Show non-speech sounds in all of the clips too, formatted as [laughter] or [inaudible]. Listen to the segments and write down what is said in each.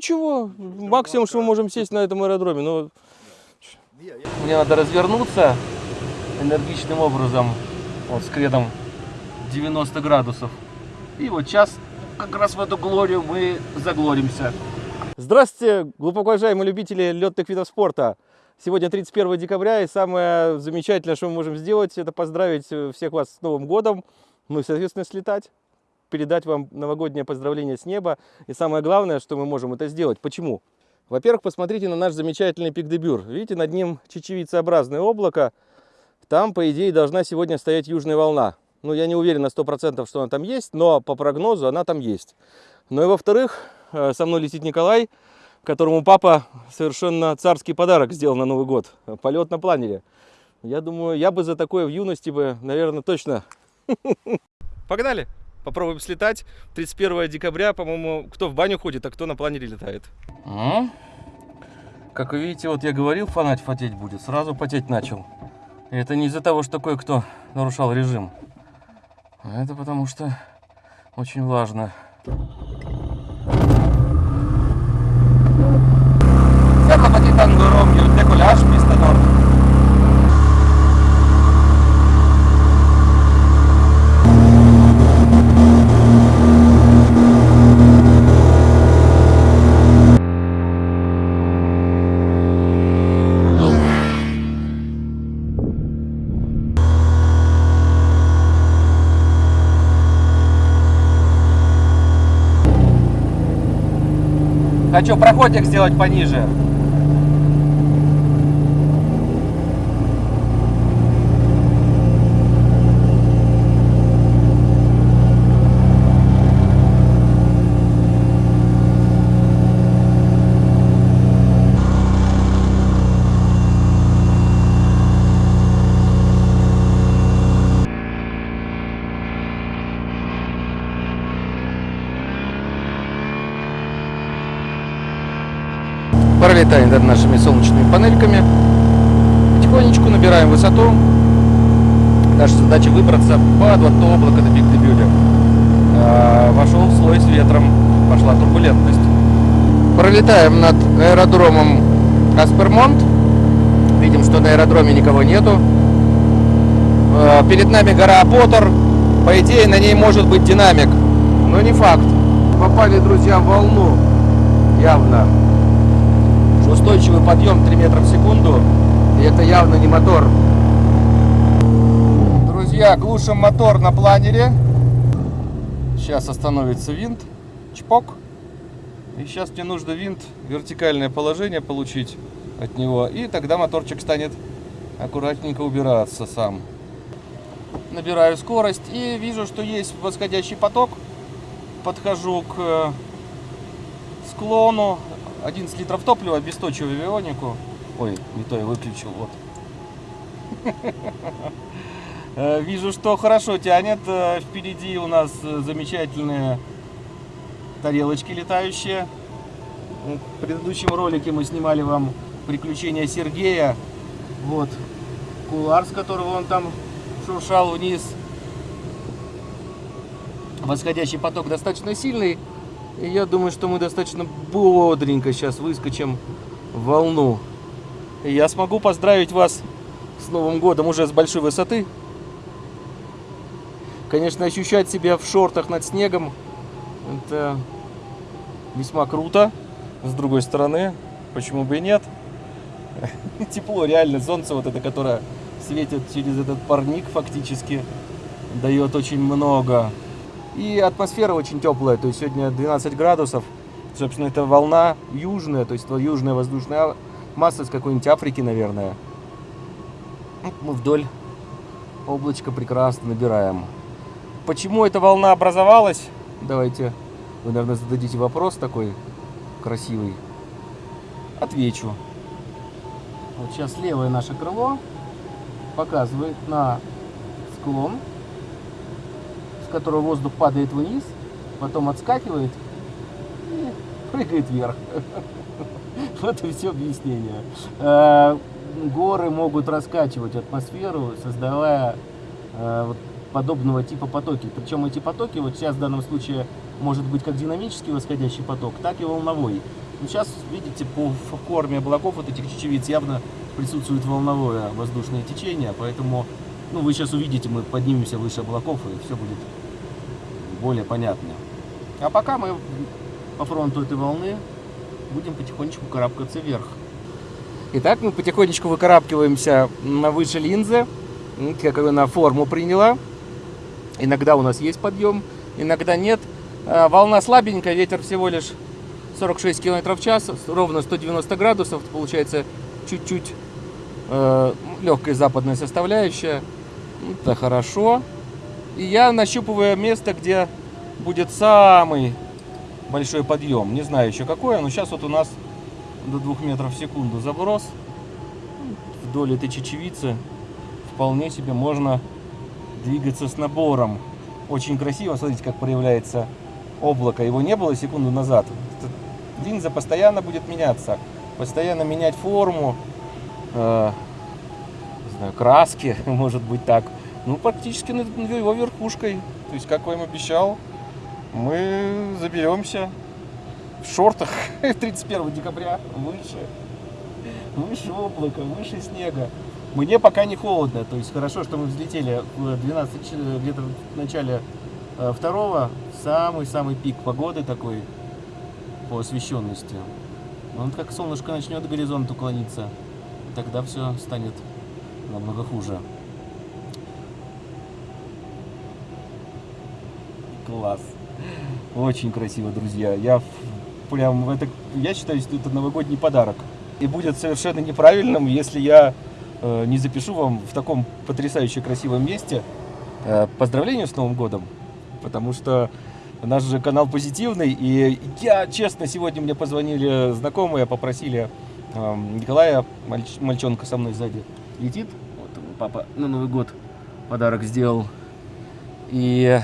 ничего, максимум, что мы можем сесть на этом аэродроме, но... Мне надо развернуться энергичным образом, вот с кредом 90 градусов. И вот сейчас как раз в эту глорию мы заглоримся. Здравствуйте, глубоко уважаемые любители летных видов спорта. Сегодня 31 декабря, и самое замечательное, что мы можем сделать, это поздравить всех вас с Новым годом, ну и, соответственно, слетать передать вам новогоднее поздравление с неба. И самое главное, что мы можем это сделать. Почему? Во-первых, посмотрите на наш замечательный пик Дебюр. Видите, над ним чечевицеобразное облако. Там, по идее, должна сегодня стоять южная волна. Ну, я не уверен на 100%, что она там есть, но по прогнозу она там есть. Ну и во-вторых, э, со мной летит Николай, которому папа совершенно царский подарок сделал на Новый год. Полет на планере. Я думаю, я бы за такое в юности бы, наверное, точно. Погнали! Попробуем слетать. 31 декабря, по-моему, кто в баню ходит, а кто на планере летает. А? Как вы видите, вот я говорил, фанать потеть будет. Сразу потеть начал. И это не из-за того, что кое-кто нарушал режим. А это потому что очень влажно. Siamo patitando Romeo, decollage, pista Хочу проходик сделать пониже. Пролетаем над нашими солнечными панельками. Потихонечку набираем высоту. Наша задача выбраться под вот то облако до Биг-Дебюля. А, вошел в слой с ветром, пошла турбулентность. Пролетаем над аэродромом Аспермонт. Видим, что на аэродроме никого нету. А, перед нами гора Поттер. По идее, на ней может быть динамик, но не факт. Попали, друзья, в волну явно устойчивый подъем 3 метра в секунду. И это явно не мотор. Друзья, глушим мотор на планере. Сейчас остановится винт. Чпок. И сейчас мне нужно винт, вертикальное положение получить от него. И тогда моторчик станет аккуратненько убираться сам. Набираю скорость и вижу, что есть восходящий поток. Подхожу к э, склону, 11 литров топлива, обесточиваю авионику. Ой, не то я выключил, вот. [laughs] Э, вижу, что хорошо тянет. Э, впереди у нас э, замечательные тарелочки летающие. В предыдущем ролике мы снимали вам приключения Сергея. Вот кулар, с которого он там шуршал вниз. Восходящий поток достаточно сильный. И я думаю, что мы достаточно бодренько сейчас выскочим в волну. И я смогу поздравить вас с Новым годом уже с большой высоты. Конечно, ощущать себя в шортах над снегом, это весьма круто. С другой стороны, почему бы и нет? [laughs] Тепло, реально, солнце вот это, которое светит через этот парник фактически, дает очень много. И атмосфера очень теплая, то есть сегодня 12 градусов. Собственно, это волна южная, то есть южная воздушная масса с какой-нибудь Африки, наверное. Мы вдоль облачка прекрасно набираем. Почему эта волна образовалась? Давайте, вы, наверное, зададите вопрос такой красивый. Отвечу. Вот сейчас левое наше крыло показывает на склон которого воздух падает вниз, потом отскакивает и прыгает вверх. [laughs] Вот и все объяснение. Э, горы могут раскачивать атмосферу, создавая э, подобного типа потоки. Причем эти потоки, вот сейчас в данном случае, может быть как динамический восходящий поток, так и волновой. Ну, сейчас, видите, по форме облаков вот этих чечевиц явно присутствует волновое воздушное течение, поэтому, ну, вы сейчас увидите, мы поднимемся выше облаков, и все будет более понятно. А пока мы по фронту этой волны будем потихонечку карабкаться вверх. Итак, мы потихонечку выкарабкиваемся на выше линзы, как она форму приняла. Иногда у нас есть подъем, иногда нет. А, волна слабенькая, ветер всего лишь 46 км в час, ровно 190 градусов, получается чуть-чуть э, легкая западная составляющая. Это хорошо. Я нащупываю место, где будет самый большой подъем. Не знаю еще какое, но сейчас вот у нас до 2 метров в секунду заброс. Вдоль этой чечевицы вполне себе можно двигаться с набором. Очень красиво, смотрите, как проявляется облако. Его не было секунду назад. Линза постоянно будет меняться. Постоянно менять форму, э, не знаю, краски, [laughs] может быть так. Ну, практически над его верхушкой. То есть, как я им обещал, мы заберемся в шортах [laughs] 31 декабря выше. Выше облака, выше снега. Мне пока не холодно, то есть хорошо, что мы взлетели в 12, где-то в начале э, второго, самый-самый пик погоды такой по освещенности. Он как солнышко начнет к горизонту клониться, тогда все станет намного хуже. Класс. Очень красиво, друзья. Я прям это, я считаю, что это новогодний подарок. И будет совершенно неправильным, если я э, не запишу вам в таком потрясающе красивом месте э, поздравления с Новым годом. Потому что наш же канал позитивный. И я, честно, сегодня мне позвонили знакомые, попросили э, Николая, мальч, мальчонка со мной сзади, летит. Вот папа на Новый год подарок сделал. И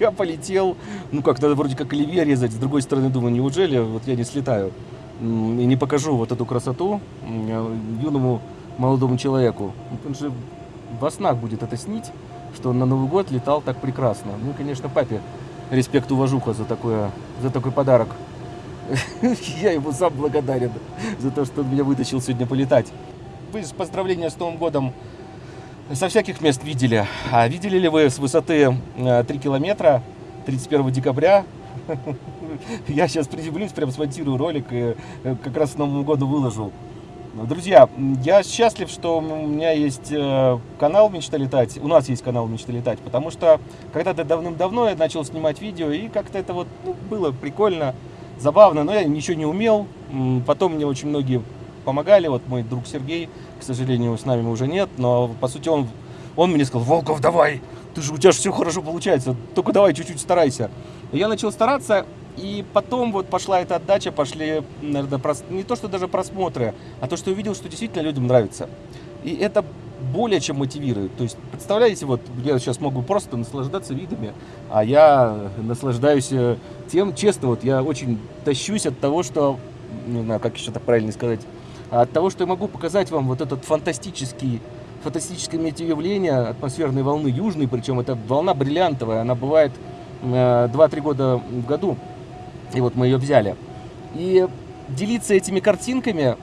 я полетел, ну как, надо вроде как оливье резать, с другой стороны думаю, неужели вот я не слетаю и не покажу вот эту красоту юному молодому человеку. Он же во снах будет это снить, что он на Новый год летал так прекрасно. Ну, конечно, папе респект, уважуха за, такое, за такой подарок. [laughs] Я ему сам благодарен за то, что он меня вытащил сегодня полетать. Поздравления с Новым годом со всяких мест видели. А видели ли вы с высоты 3 э, километра 31 декабря? [laughs] Я сейчас приземлюсь, прям смонтирую ролик и э, как раз к Новому году выложу. Друзья, я счастлив, что у меня есть э, канал «Мечта летать», у нас есть канал «Мечта летать», потому что когда-то давным-давно я начал снимать видео, и как-то это вот ну, было прикольно, забавно, но я ничего не умел. Потом мне очень многие помогали, вот мой друг Сергей, к сожалению, с нами уже нет, но по сути он, он мне сказал, Волков, давай, ты же, у тебя же все хорошо получается, только давай чуть-чуть старайся. Я начал стараться, и потом вот пошла эта отдача, пошли, наверное, прос... не то, что даже просмотры, а то, что увидел, что действительно людям нравится. И это более чем мотивирует. То есть, представляете, вот я сейчас могу просто наслаждаться видами, а я наслаждаюсь э, тем, честно, вот я очень тащусь от того, что, не знаю, как еще так правильно сказать, от того, что я могу показать вам вот этот фантастический, фантастическое метеоявление атмосферной волны южной, причем это волна бриллиантовая, она бывает 2-3 э, года в году, и вот мы ее взяли. И делиться этими картинками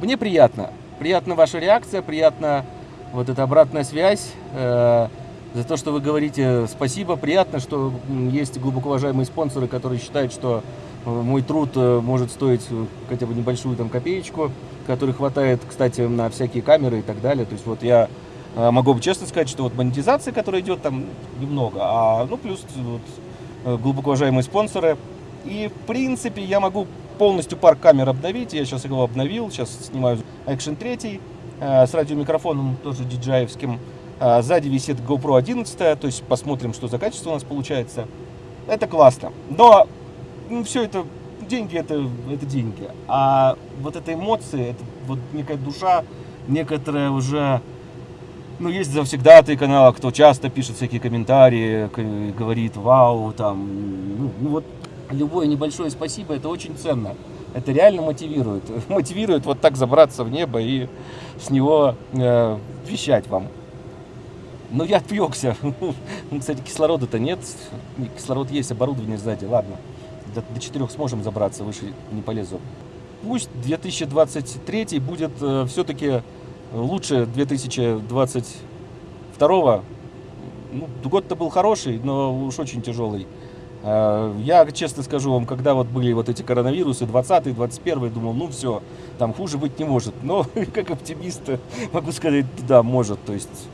мне приятно. Приятна ваша реакция, приятна вот эта обратная связь, э, за то, что вы говорите спасибо. Приятно, что есть глубоко уважаемые спонсоры, которые считают, что мой труд э, может стоить э, хотя бы небольшую там копеечку, которой хватает, кстати, на всякие камеры и так далее. То есть вот я э, могу честно сказать, что вот монетизация, которая идет там немного, а ну плюс вот, глубоко уважаемые спонсоры. И в принципе я могу полностью парк камер обновить. Я сейчас его обновил, сейчас снимаю Action 3 с радиомикрофоном, тоже DJI-евским. Сзади висит GoPro 11, то есть посмотрим, что за качество у нас получается. Это классно. Но ну, все это, деньги это, это деньги. А вот эта эмоции, это вот некая душа, некоторая уже, ну, есть завсегдатые канала, кто часто пишет всякие комментарии, говорит, вау, там, ну, ну вот любое небольшое спасибо, это очень ценно. Это реально мотивирует. [laughs] Мотивирует вот так забраться в небо и с него э, вещать вам. Но я отвлекся. [laughs] Кстати, кислорода-то нет. Кислород есть, оборудование сзади. Ладно до, до 4 сможем забраться, выше не полезу. Пусть 2023 будет э, все-таки лучше 2022. Ну, год-то был хороший, но уж очень тяжелый. Э, я честно скажу вам, когда вот были вот эти коронавирусы, 20 21 думал, ну все, там хуже быть не может. Но [laughs] как оптимист могу сказать, да, может. То есть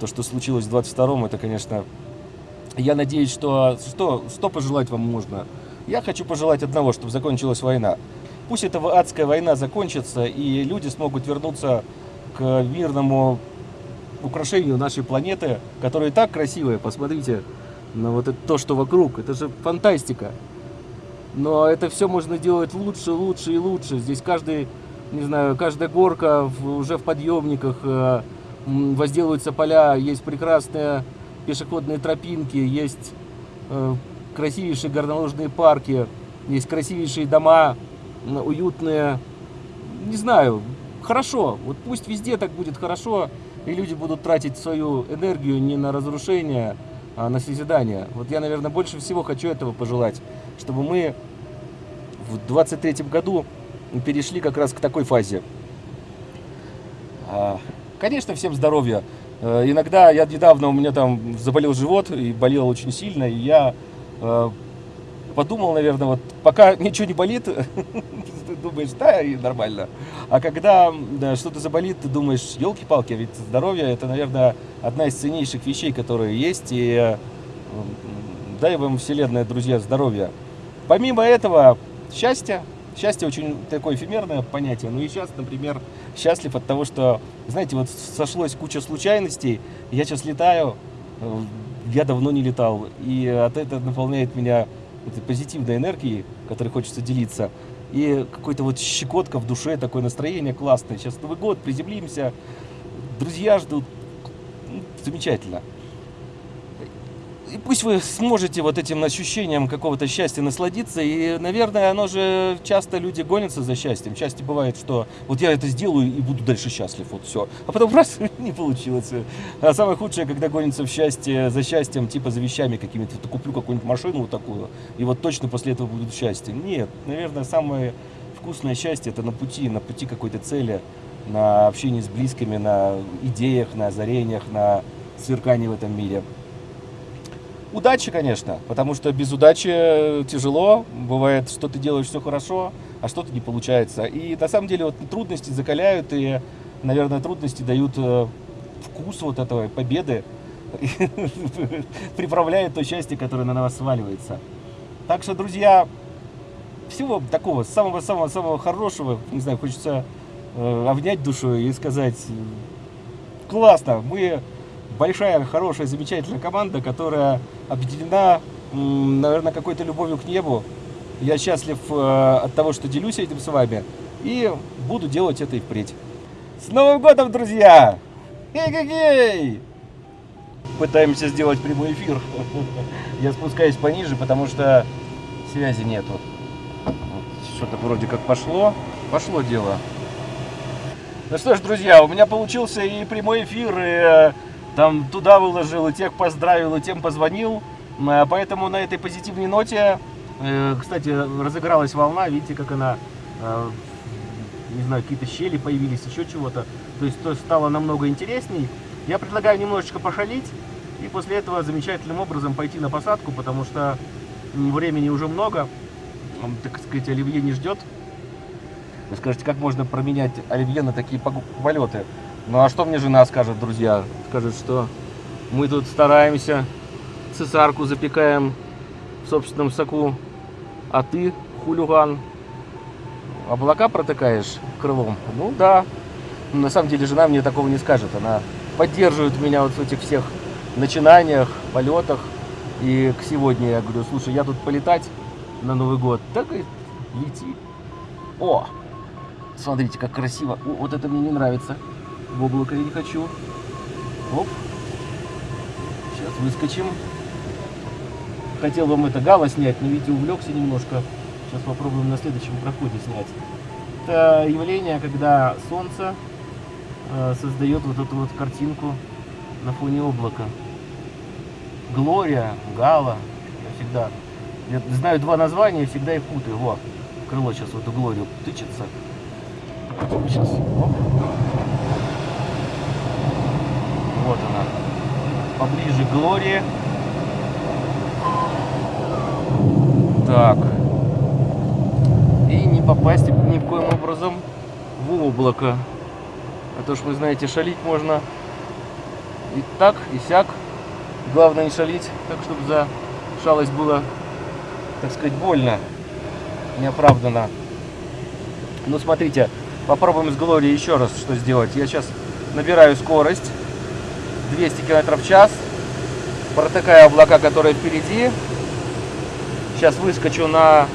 то, что случилось в 22 это, конечно, я надеюсь, что, что, что пожелать вам можно. Я хочу пожелать одного, чтобы закончилась война. Пусть эта адская война закончится, и люди смогут вернуться к мирному украшению нашей планеты, которая так красивая. Посмотрите, но вот это то, что вокруг, это же фантастика. Но это все можно делать лучше, лучше и лучше. Здесь каждый, не знаю, каждая горка в, уже в подъемниках, э, возделываются поля, есть прекрасные пешеходные тропинки, есть э, красивейшие горнолыжные парки, есть красивейшие дома, уютные. Не знаю, хорошо. Вот пусть везде так будет хорошо, и люди будут тратить свою энергию не на разрушение, а, на созидание. Вот я, наверное, больше всего хочу этого пожелать, чтобы мы в 23 году перешли как раз к такой фазе. А, конечно, всем здоровья. Э, иногда, я недавно, у меня там заболел живот и болел очень сильно, и я подумал, наверное, вот пока [laughs] ничего не болит, [laughs] ты думаешь, да, и нормально. А когда да, что-то заболит, ты думаешь, елки-палки, ведь здоровье это, наверное, одна из ценнейших вещей, которые есть. И дай вам вселенная, друзья, здоровья. Помимо этого, счастье. Счастье очень такое эфемерное понятие. Ну и сейчас, например, счастлив от того, что, знаете, вот сошлось куча случайностей. Я сейчас летаю, э, я давно не летал. И от этого наполняет меня этой позитивной энергией, которой хочется делиться. И какой-то вот щекотка в душе, такое настроение классное. Сейчас Новый год, приземлимся, друзья ждут. Ну, замечательно и пусть вы сможете вот этим ощущением какого-то счастья насладиться. И, наверное, оно же часто люди гонятся за счастьем. Счастье бывает, что вот я это сделаю и буду дальше счастлив. Вот все. А потом раз, [laughs] не получилось. А самое худшее, когда гонится в счастье, за счастьем, типа за вещами какими-то. Вот куплю какую-нибудь машину вот такую, и вот точно после этого будет счастье. Нет, наверное, самое вкусное счастье это на пути, на пути какой-то цели, на общении с близкими, на идеях, на озарениях, на сверкании в этом мире. Удачи, конечно, потому что без удачи тяжело. Бывает, что ты делаешь все хорошо, а что-то не получается. И на самом деле вот трудности закаляют, и, наверное, трудности дают э, вкус вот этого победы, [laughs] приправляет то счастье, которое на нас сваливается. Так что, друзья, всего такого самого-самого-самого хорошего, не знаю, хочется э, обнять душу и сказать, классно, мы большая, хорошая, замечательная команда, которая объединена, наверное, какой-то любовью к небу. Я счастлив э, от того, что делюсь этим с вами. И буду делать это и впредь. С Новым годом, друзья! Эй-гей-гей! Пытаемся сделать прямой эфир. [laughs] Я спускаюсь пониже, потому что связи нету. Что-то вроде как пошло. Пошло дело. Ну что ж, друзья, у меня получился и прямой эфир, и э, там туда выложил, и тех поздравил, и тем позвонил. Э, поэтому на этой позитивной ноте, э, кстати, разыгралась волна, видите, как она, э, не знаю, какие-то щели появились, еще чего-то. То есть то стало намного интересней. Я предлагаю немножечко пошалить и после этого замечательным образом пойти на посадку, потому что времени уже много, так сказать, Оливье не ждет. Вы скажете, как можно променять Оливье на такие полеты? Ну а что мне жена скажет, друзья? Скажет, что мы тут стараемся, цесарку запекаем в собственном соку, а ты, хулиган, облака протыкаешь крылом? Ну да. На самом деле жена мне такого не скажет. Она поддерживает меня вот в этих всех начинаниях, полетах. И к сегодня я говорю, слушай, я тут полетать на Новый год. Так и лети. О, смотрите, как красиво. О, вот это мне не нравится в облако я не хочу. Оп. Сейчас выскочим. Хотел вам это гала снять, но видите, увлекся немножко. Сейчас попробуем на следующем проходе снять. Это явление, когда солнце э, создает вот эту вот картинку на фоне облака. Глория, гала, я всегда Я знаю два названия всегда их путаю. Во, крыло сейчас в эту глорию тычется. Сейчас. Оп. Вот она. Поближе к глории. Так. И не попасть ни в коем образом в облако. А то ж вы знаете, шалить можно и так, и сяк. Главное не шалить, так чтобы за шалость было, так сказать, больно, неоправданно. Ну, смотрите, попробуем с Глорией еще раз что сделать. Я сейчас набираю скорость 200 км в час, протыкаю облака, которые впереди. Сейчас выскочу на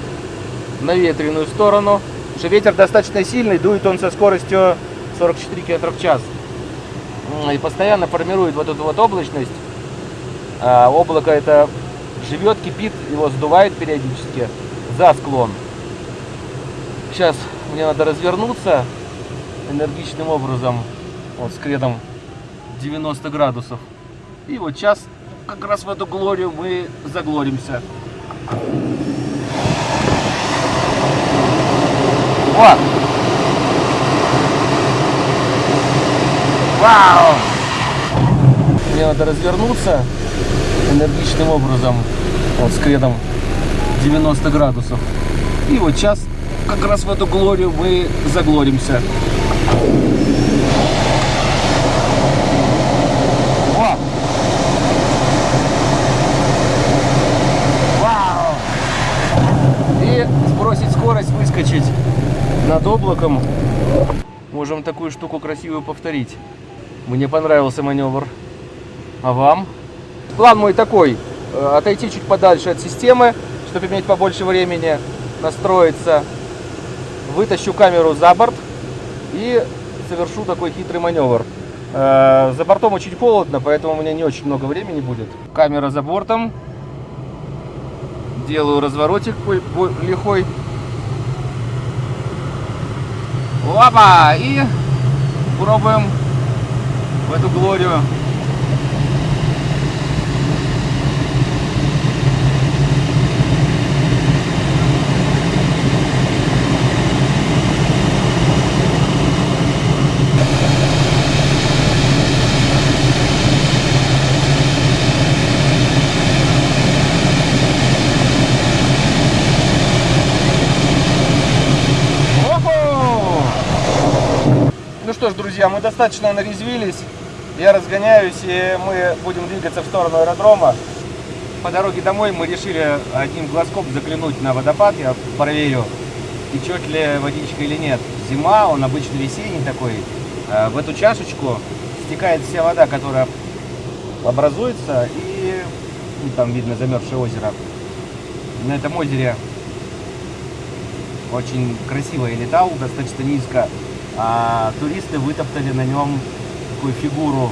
наветренную сторону. Потому что ветер достаточно сильный, дует он со скоростью 44 км в час. И постоянно формирует вот эту вот облачность. А облако это живет, кипит, его сдувает периодически за склон. Сейчас мне надо развернуться энергичным образом, вот с кредом 90 градусов. И вот сейчас как раз в эту глорию мы заглоримся. Вот. Вау! Мне надо развернуться энергичным образом, вот с кредом 90 градусов. И вот сейчас как раз в эту глорию мы заглоримся. О! Вау! Сбросить скорость, выскочить над облаком. Можем такую штуку красивую повторить. Мне понравился маневр. А вам? План мой такой. э, Отойти чуть подальше от системы, чтобы иметь побольше времени настроиться. Вытащу камеру за борт и совершу такой хитрый маневр. Э, За бортом очень холодно, поэтому у меня не очень много времени будет. Камера за бортом. Делаю разворотик лихой. Опа! И пробуем в эту глорию. Охо! Ну что ж, друзья, мы достаточно нарезвились. Я разгоняюсь, и мы будем двигаться в сторону аэродрома. По дороге домой мы решили одним глазком заглянуть на водопад. Я проверю, течет ли водичка или нет. Зима, он обычно весенний такой. А В эту чашечку стекает вся вода, которая образуется, и ну, там видно замерзшее озеро. На этом озере очень красиво я летал, достаточно низко, а туристы вытоптали на нем такую фигуру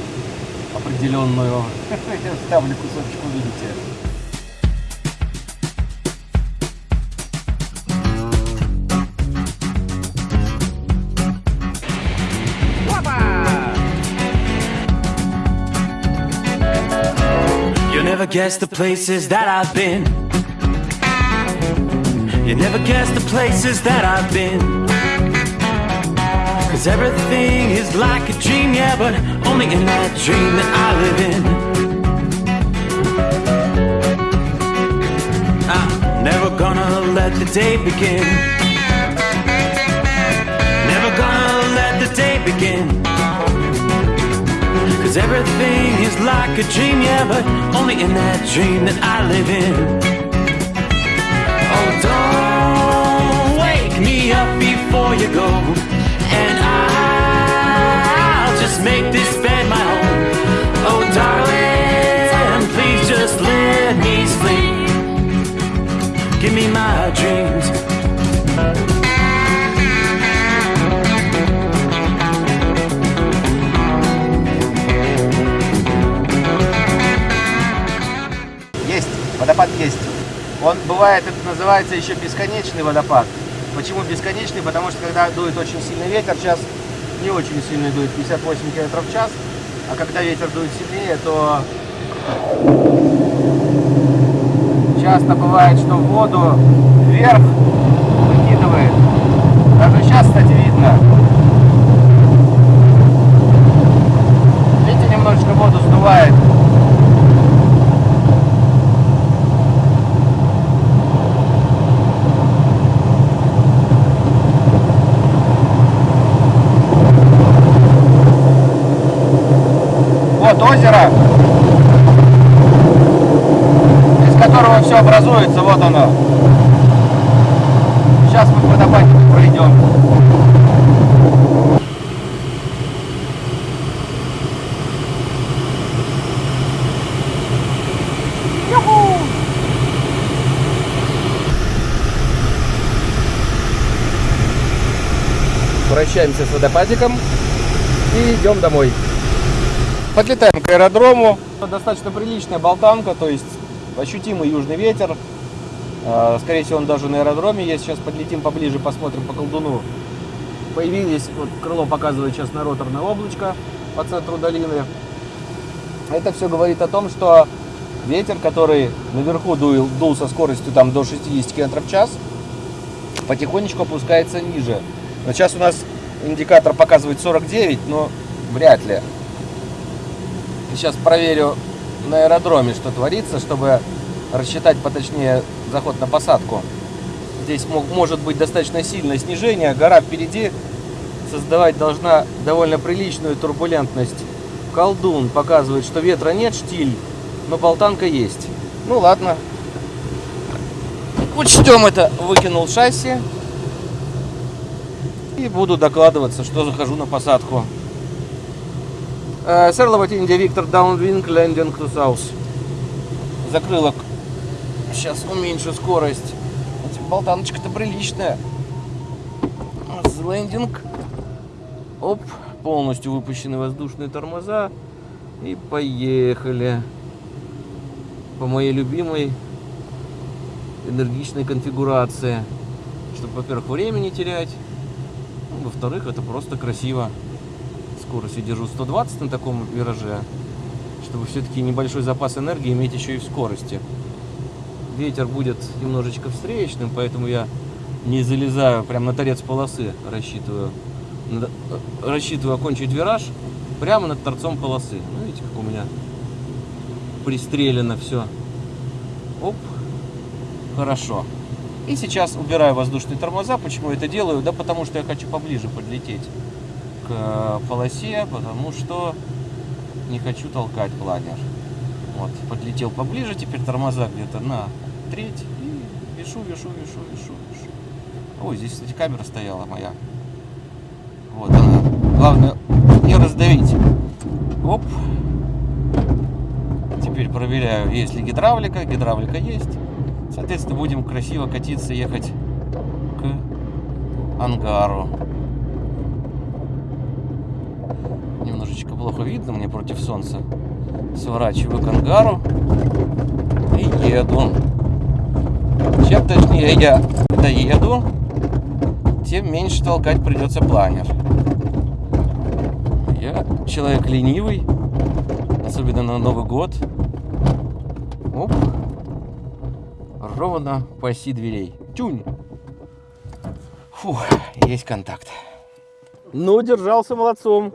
определенную. Я ставлю кусочек, увидите. Guess the places that I've been. You never guess the places that I've been. Cause everything is like a dream, yeah, but only in that dream that I live in. I'm never gonna let the day begin. Never gonna let the day begin. Cause everything is like a dream, yeah, but only in that dream that I live in. Oh, don't wake me up before you go, Он бывает, это называется еще бесконечный водопад. Почему бесконечный? Потому что когда дует очень сильный ветер, сейчас не очень сильный дует, 58 км в час, а когда ветер дует сильнее, то Часто бывает, что воду вверх выкидывает. Даже сейчас, кстати, видно. Видите, немножечко воду сдувает. Вот озеро, из все образуется, вот оно. Сейчас мы к водопадику пройдем. Прощаемся с водопадиком и идем домой. Подлетаем к аэродрому. Достаточно приличная болтанка, то есть ощутимый южный ветер. А, Скорее всего, он даже на аэродроме есть. Сейчас подлетим поближе, посмотрим по колдуну. Появились, вот крыло показывает сейчас на роторное облачко по центру долины. Это все говорит о том, что ветер, который наверху дул, дул со скоростью там, до 60 км в час, потихонечку опускается ниже. Но сейчас у нас индикатор показывает 49, но вряд ли. Сейчас проверю на аэродроме, что творится, чтобы рассчитать поточнее заход на посадку. Здесь мог- может быть достаточно сильное снижение. Гора впереди создавать должна довольно приличную турбулентность. Колдун показывает, что ветра нет, штиль, но болтанка есть. Ну ладно. Учтем это. Выкинул шасси. И буду докладываться, что захожу на посадку. Сэр Лават Индия Виктор Даунвинг Лендинг to. Закрылок. Сейчас уменьшу скорость. Болтаночка-то приличная. Лендинг. Оп. Полностью выпущены воздушные тормоза. И поехали. По моей любимой энергичной конфигурации. Чтобы, во-первых, времени терять. Во-вторых, это просто красиво скоростью держу 120 на таком вираже, чтобы все-таки небольшой запас энергии иметь еще и в скорости. Ветер будет немножечко встречным, поэтому я не залезаю прямо на торец полосы, рассчитываю. Э, Рассчитываю окончить вираж прямо над торцом полосы. Ну, видите, как у меня пристрелено все. Оп, хорошо. И сейчас убираю воздушные тормоза. Почему я это делаю? Да потому что я хочу поближе подлететь к э, полосе, потому что не хочу толкать планер. Вот, подлетел поближе, теперь тормоза где-то на треть и вешу, вешу, вешу, вешу, вешу. Ой, здесь, кстати, камера стояла моя. Вот она. Главное не раздавить. Оп. Теперь проверяю, есть ли гидравлика. Гидравлика есть. Соответственно, будем красиво катиться, ехать к ангару. Немножечко плохо видно мне против солнца. Сворачиваю к ангару и еду. Чем точнее я доеду, тем меньше толкать придется планер. Я человек ленивый, особенно на Новый год. Оп. Ровно по оси дверей. Тюнь. Фу, есть контакт. Ну, держался молодцом.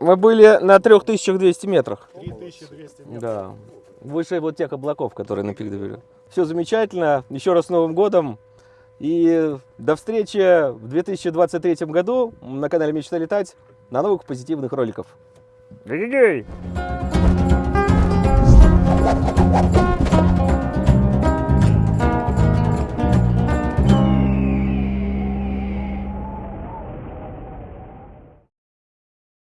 Мы были на 3200 метрах. 3200 метров. Да. Выше вот тех облаков, которые на пик довели. Все замечательно. Еще раз с Новым годом. И до встречи в 2023 году на канале Мечта летать на новых позитивных роликов. Гей-гей-гей!